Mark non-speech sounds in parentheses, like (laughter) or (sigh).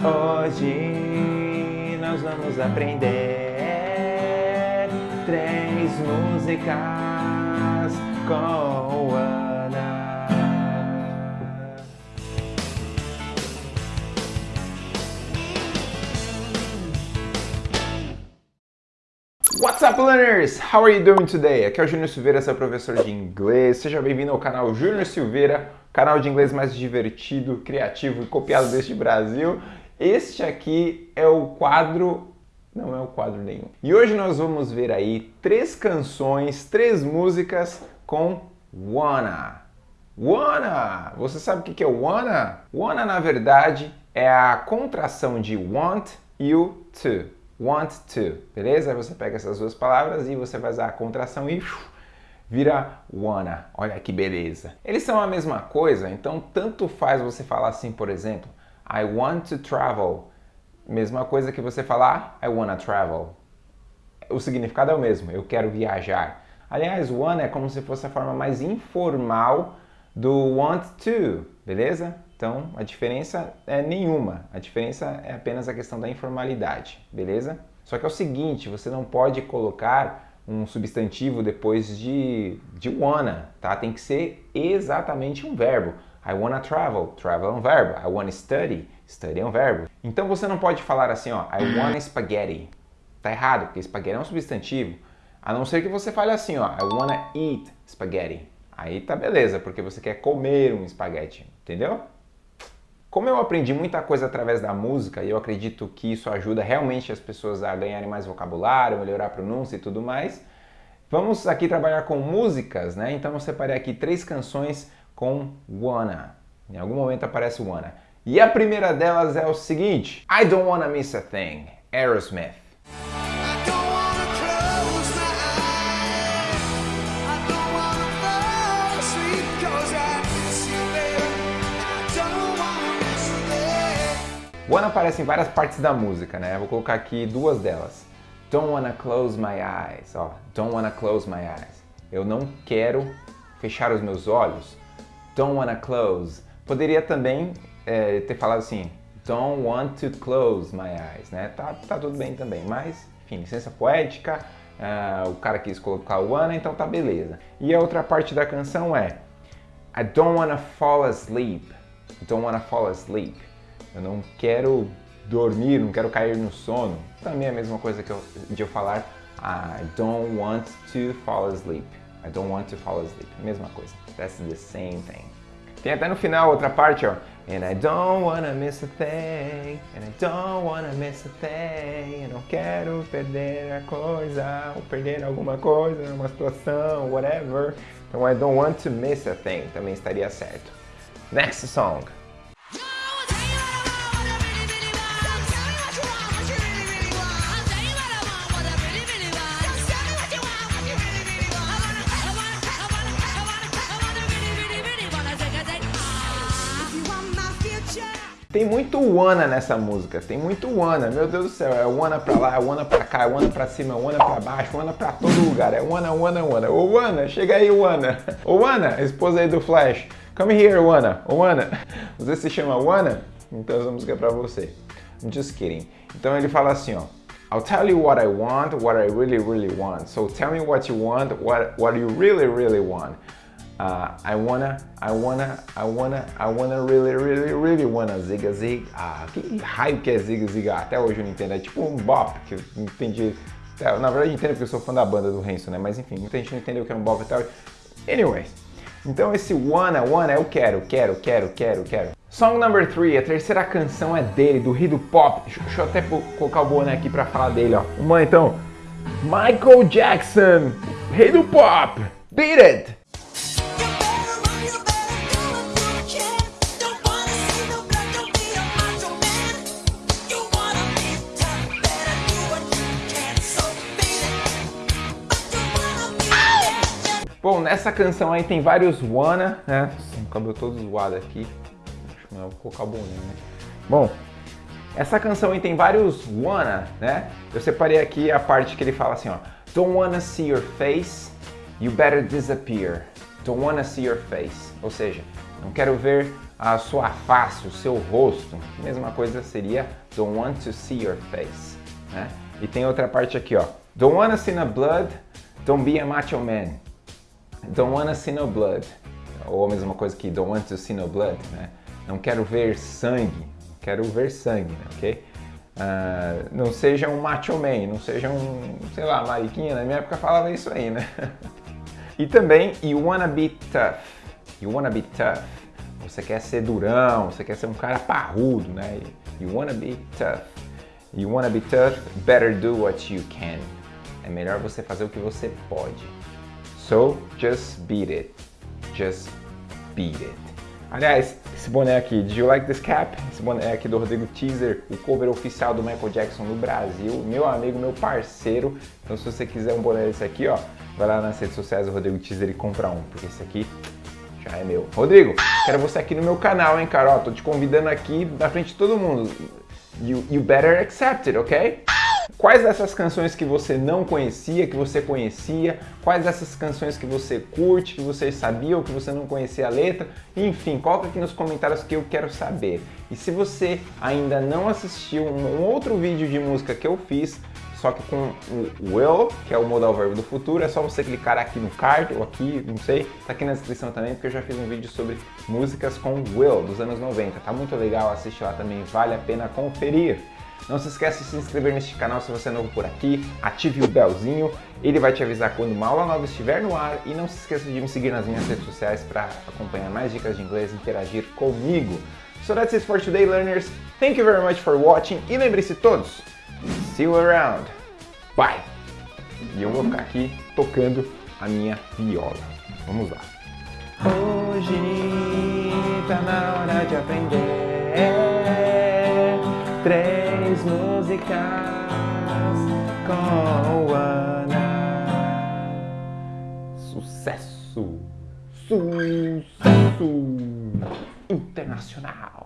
Hoje nós vamos aprender três músicas com Ana. What's up, learners? How are you doing today? Aqui é o Júnior Silveira, seu professor de inglês. Seja bem-vindo ao canal Júnior Silveira, canal de inglês mais divertido, criativo e copiado deste Brasil. Este aqui é o quadro... Não é o quadro nenhum. E hoje nós vamos ver aí três canções, três músicas com wanna. Wanna! Você sabe o que é wanna? Wanna, na verdade, é a contração de want you to. Want to, beleza? Você pega essas duas palavras e você usar a contração e vira wanna. Olha que beleza. Eles são a mesma coisa, então tanto faz você falar assim, por exemplo, I want to travel. Mesma coisa que você falar I wanna travel. O significado é o mesmo, eu quero viajar. Aliás, wanna é como se fosse a forma mais informal do want to, beleza? Então, a diferença é nenhuma. A diferença é apenas a questão da informalidade, beleza? Só que é o seguinte, você não pode colocar um substantivo depois de, de wanna, tá? Tem que ser exatamente um verbo. I wanna travel, travel é um verbo. I wanna study, study é um verbo. Então você não pode falar assim, ó, I wanna spaghetti. Tá errado, porque spaghetti é um substantivo. A não ser que você fale assim, ó, I wanna eat spaghetti. Aí tá beleza, porque você quer comer um espaguete, entendeu? Como eu aprendi muita coisa através da música e eu acredito que isso ajuda realmente as pessoas a ganharem mais vocabulário, melhorar a pronúncia e tudo mais, vamos aqui trabalhar com músicas, né? Então eu separei aqui três canções com wanna. Em algum momento aparece wanna. E a primeira delas é o seguinte: I Don't Wanna Miss a Thing, Aerosmith. Wanna aparece em várias partes da música, né? Eu vou colocar aqui duas delas. Don't wanna close my eyes, ó. Don't wanna close my eyes. Eu não quero fechar os meus olhos. Don't wanna close. Poderia também é, ter falado assim, don't want to close my eyes, né? Tá, tá tudo bem também, mas, enfim, licença poética, uh, o cara quis colocar o wanna, então tá beleza. E a outra parte da canção é I don't wanna fall asleep. Don't wanna fall asleep. Eu não quero dormir, não quero cair no sono. Também é a mesma coisa que eu, de eu falar I don't want to fall asleep. I don't want to fall asleep. Mesma coisa. That's the same thing. Tem até no final outra parte, ó. And I don't wanna miss a thing. And I don't wanna miss a thing. Eu não quero perder a coisa. Ou perder alguma coisa, uma situação, whatever. Então I don't want to miss a thing. Também estaria certo. Next song. Tem muito wanna nessa música, tem muito wanna, meu Deus do céu, é wanna pra lá, é wanna pra cá, é wanna pra cima, é wanna pra baixo, wanna pra todo lugar, é wanna, wanna, wanna. Ô wanna, chega aí wanna. Ô wanna, esposa aí do Flash, come here wanna, ô wanna. Você se chama wanna? Então essa música é pra você. I'm just kidding. Então ele fala assim, ó. I'll tell you what I want, what I really, really want. So tell me what you want, what, what you really, really want. Uh, I wanna, I wanna, I wanna, I wanna really, really, really wanna ziga zig. Ah, que raio que é ziga ziga? Até hoje eu não entendo. É tipo um bop, que eu não entendi. Na verdade eu entendo porque eu sou fã da banda do Renzo, né? Mas enfim, muita gente não entendeu o que é um bop e tal. Anyways, então esse wanna, wanna eu quero, quero, quero, quero, quero. Song number 3, a terceira canção é dele, do Rei do Pop. Deixa, deixa eu até colocar o boné aqui pra falar dele, ó. Vamos então. Michael Jackson, Rei do Pop, Beat It! Bom, nessa canção aí tem vários wanna, né? O cabelo todo zoado aqui. Acho melhor colocar o boné, né? Bom, essa canção aí tem vários wanna, né? Eu separei aqui a parte que ele fala assim, ó. Don't wanna see your face, you better disappear. Don't wanna see your face. Ou seja, não quero ver a sua face, o seu rosto. Mesma coisa seria don't want to see your face. Né? E tem outra parte aqui, ó. Don't wanna see no blood, don't be a macho man. Don't wanna see no blood. Ou a mesma coisa que don't want to see no blood, né? Não quero ver sangue, quero ver sangue, né? ok? Uh, não seja um macho man, não seja um, sei lá, mariquinha, na minha época falava isso aí, né? (laughs) e também, you wanna be tough. You wanna be tough. Você quer ser durão, você quer ser um cara parrudo, né? You wanna be tough. You wanna be tough, better do what you can. É melhor você fazer o que você pode. So, just beat it. Just beat it. Aliás, esse boné aqui, did you like this cap? Esse boné aqui do Rodrigo Teaser, o cover oficial do Michael Jackson no Brasil, meu amigo, meu parceiro. Então se você quiser um boné desse aqui, ó, vai lá nas redes sociais do Rodrigo Teaser e compra um, porque esse aqui já é meu. Rodrigo, quero você aqui no meu canal, hein, cara? Ó, tô te convidando aqui na frente de todo mundo. You, you better accept it, ok? Quais dessas canções que você não conhecia, que você conhecia? Quais dessas canções que você curte, que você sabia ou que você não conhecia a letra? Enfim, coloca aqui nos comentários que eu quero saber. E se você ainda não assistiu um outro vídeo de música que eu fiz, só que com o will, que é o modal verbo do futuro, é só você clicar aqui no card ou aqui, não sei, tá aqui na descrição também, porque eu já fiz um vídeo sobre músicas com will dos anos 90. Tá muito legal, assiste lá também, vale a pena conferir. Não se esqueça de se inscrever neste canal se você é novo por aqui, ative o belzinho, ele vai te avisar quando uma aula nova estiver no ar e não se esqueça de me seguir nas minhas redes sociais para acompanhar mais dicas de inglês e interagir comigo. So that's it for today, learners. Thank you very much for watching e lembre-se todos, see you around. Bye! E eu vou ficar aqui tocando a minha viola. Vamos lá. Hoje tá na hora de aprender três músicas com Ana. Sucesso! Sucesso! Internacional!